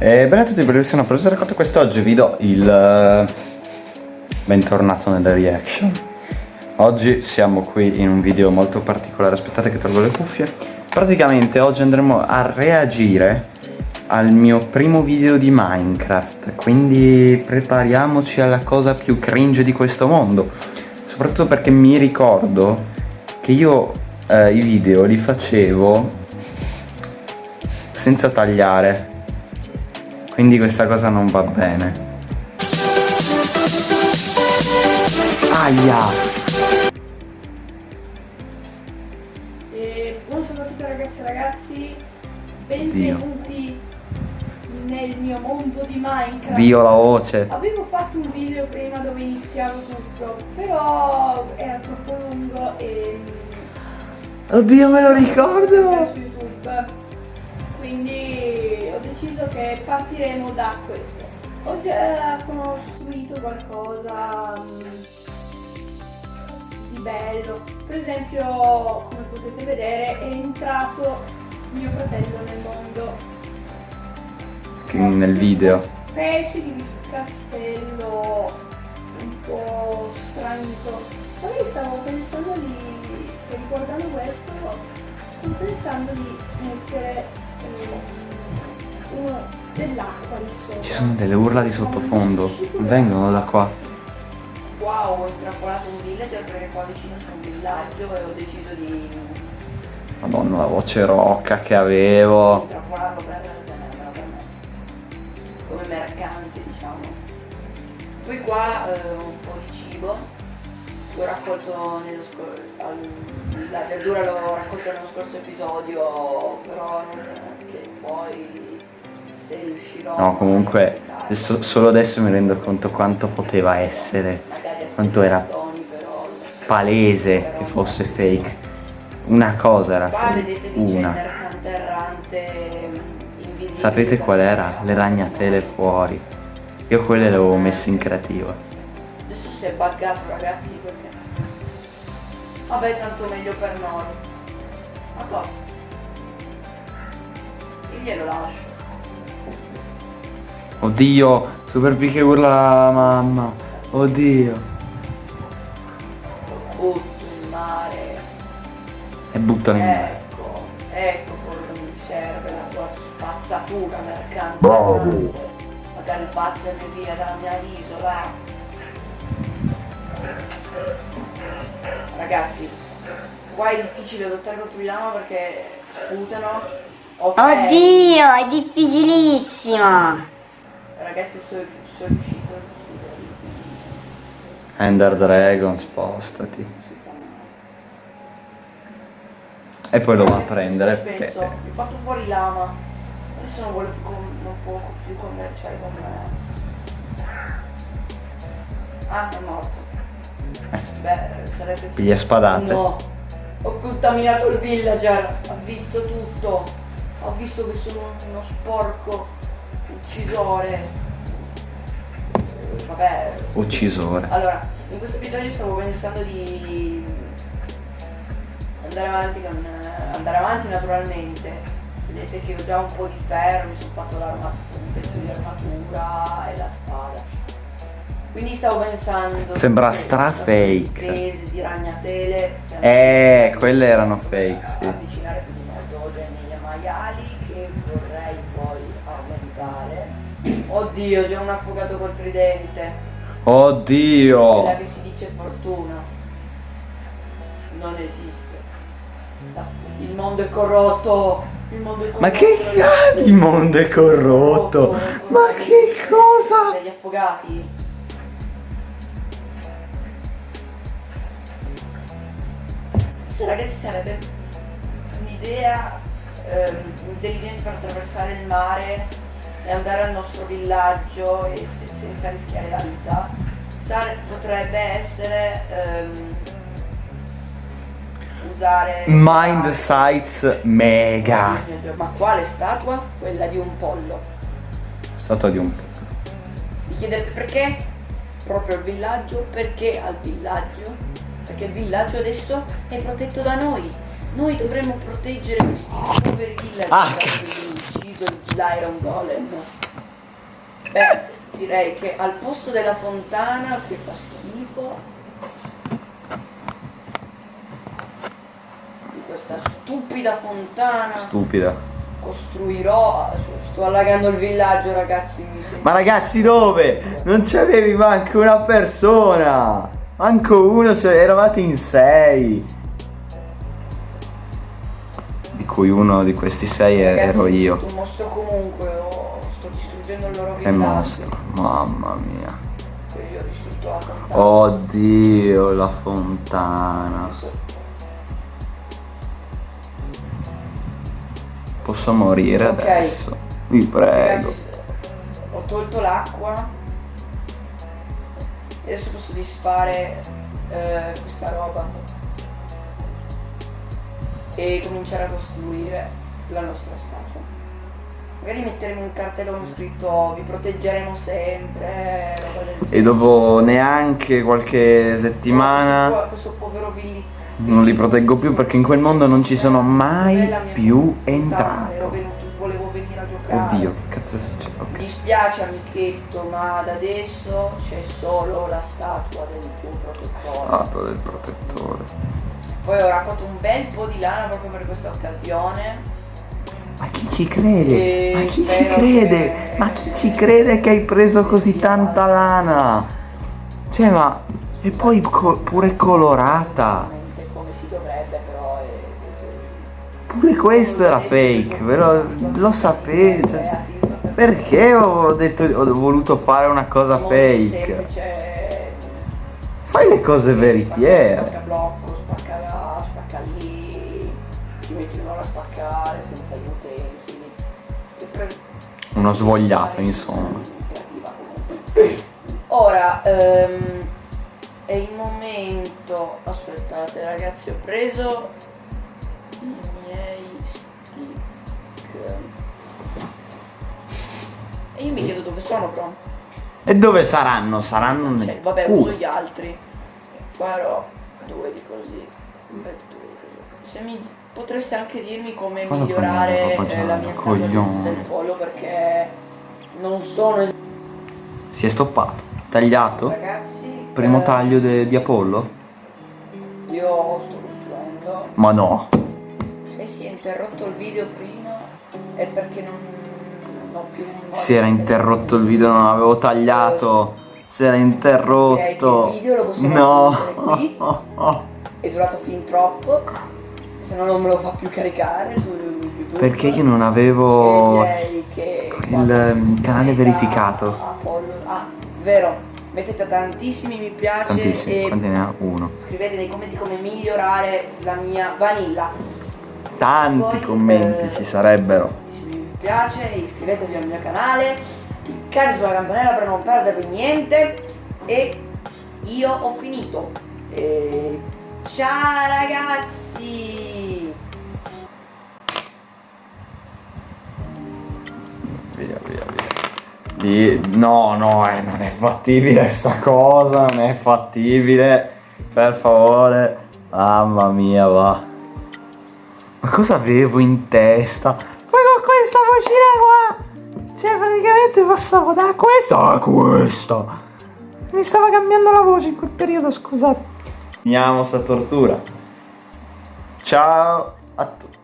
E bene a tutti, bellissima producer racconto quest'oggi vi do il eh, bentornato nelle reaction. Oggi siamo qui in un video molto particolare, aspettate che tolgo le cuffie. Praticamente oggi andremo a reagire al mio primo video di Minecraft, quindi prepariamoci alla cosa più cringe di questo mondo. Soprattutto perché mi ricordo che io eh, i video li facevo senza tagliare quindi questa cosa non va bene. Aia. E buongiorno a tutti ragazzi e ragazzi benvenuti nel mio mondo di Minecraft. Dio la voce. Avevo fatto un video prima dove iniziavo tutto però era troppo lungo e oddio me lo ricordo. quindi che partiremo da questo. Ho già costruito qualcosa mm, di bello, per esempio come potete vedere è entrato mio fratello nel mondo. Che nel video. Specie di castello un po' stranito. Poi stavo pensando di, riguardando questo, sto pensando di mettere uno dell'acqua di sopra. Ci sono delle urla di sottofondo, vengono da qua. Wow, ho intrappolato un villager perché qua vicino c'è un villaggio e ho deciso di... Madonna la voce rocca che avevo. Per tenermela per me. Come mercante diciamo. Poi qua eh, un po' di cibo. L'ho raccolto nello scorso... La verdura l'ho raccolta nello scorso episodio, però non che poi se riuscirò No, comunque adesso, solo adesso mi rendo conto quanto poteva essere, quanto era palese che fosse fake. Una cosa era fake, una. Sapete qual era? Le ragnatele fuori. Io quelle le avevo messe in creativa. Adesso si è buggato ragazzi perché... Vabbè tanto meglio per noi. Ma cosa? glielo lascio. Oddio, Super P che urla la mamma. Oddio. Lo butto in mare. E buttano in mare. Ecco, ecco cosa mi serve la tua spazzatura mercante. Bravo. Magari vattene via dalla mia isola. Ragazzi, qua è difficile lottare contro i lama perché sputano Okay. Oddio, è difficilissimo. Ragazzi, sono, sono riuscito. Ender Dragon, spostati. E poi lo va a prendere. Penso, perché... ho fatto fuori lama. Adesso non, vuole più, non può più commerciare con me. Ah, è morto. Eh. Beh, sarebbe... Piglia spadate. No. Ho contaminato il villager. Ha visto tutto ho visto che sono uno sporco uccisore. Vabbè. Uccisore. Allora in questo episodio stavo pensando di andare avanti con andare avanti naturalmente. Vedete che ho già un po' di ferro mi sono fatto un pezzo di armatura e la spada. Quindi stavo pensando sembra stra fake di ragnatele eh quelle erano fake sì. avvicinare più maiali che vorrei poi aumentare. Oddio, c'è un affogato col tridente. Oddio! Quella che si dice fortuna. Non esiste. Il mondo è corrotto. Il mondo è corrotto. Ma che cazzo? Il mondo è corrotto. Ma che cosa? Degli affogati. Ragazzi sarebbe un'idea ehm, intelligenti per attraversare il mare e andare al nostro villaggio e se, senza rischiare la vita Sare, potrebbe essere ehm, usare Mind Sites Mega ma quale statua? quella di un pollo statua di un pollo mi chiedete perché? proprio al villaggio perché al villaggio? perché il villaggio adesso è protetto da noi noi dovremmo proteggere questi poveri villager ah, cazzo. ucciso l'Iron Golem. Beh, direi che al posto della fontana che fa schifo di questa stupida fontana Stupida. costruirò sto allagando il villaggio ragazzi Ma ragazzi dove? Non c'avevi manco una persona! Manco uno, cioè, eravate in sei! Cui uno di questi sei Ragazzi, ero io. un mostro comunque oh, sto distruggendo il loro Che mostro, mamma mia. Io ho distrutto la fontana Oddio, la fontana. Posso morire Ok. adesso? Vi prego. Ho tolto l'acqua adesso posso disfare eh, questa roba e cominciare a costruire la nostra statua. Magari metteremo un cartello con scritto vi proteggeremo sempre, E dopo neanche qualche Questo, settimana qua- questo povero Billy non li proteggo più perché in quel mondo non ci sono mai più entrato. volevo venire a giocare. Oddio, che cazzo è successo? Mi Ok. dispiace amichetto, ma da adesso c'è solo la statua del tuo protettore. Statua del protettore. Poi ho raccolto un bel po' di lana proprio per questa occasione. Ma chi ci crede? Ma chi ci crede? che- Ma chi ci crede che hai preso così tanta lana? Cioè, ma... E poi co- pure colorata. Come si dovrebbe, però è... Pure questo era fake, però lo sapevo. cioè, perché ho detto ho voluto fare una cosa Molto fake? semplice. Fai le cose veritiere. Spacca blocco, spacca spacca lì, ti metti un'ora a spaccare senza gli pre- Uno svogliato, insomma. Ora, ehm, è il momento. Aspettate ragazzi, ho preso i miei stick. E io mi chiedo dove sono però. E dove saranno? Saranno nel Cioè, vabbè, culo. uso gli altri. Farò due di così. Se mi potreste anche dirmi come Fallo migliorare eh, la mia statua del, pollo perché non sono Si è stoppato. Tagliato? ragazzi. Primo eh, taglio di Apollo? Io sto costruendo. Ma no. Se si è interrotto il video prima è perché non, non ho più voglia Si era interrotto il video, non avevo tagliato. Si era interrotto. Possiamo No. È durato fin troppo. Se no non me lo fa più caricare su YouTube. Perché io non avevo il canale verificato. Apollo- Ah, vero. Mettete tantissimi mi piace Tantissimi. e Quanti ne ha? Uno. scrivete nei commenti come migliorare la mia vanilla. Tanti Poi, commenti eh, ci sarebbero. mi piace, iscrivetevi al mio canale, cliccate sulla campanella per non perdervi niente e io ho finito. E... Ciao ragazzi! Via, via, via. No, no, eh, non è fattibile sta cosa, non è fattibile. Per favore. Mamma mia, va. Ma cosa avevo in testa? Poi con questa vocina qua. Cioè, praticamente passavo da questa a questa. Mi stava cambiando la voce in quel periodo, scusate. Finiamo sta tortura. Ciao a tutti.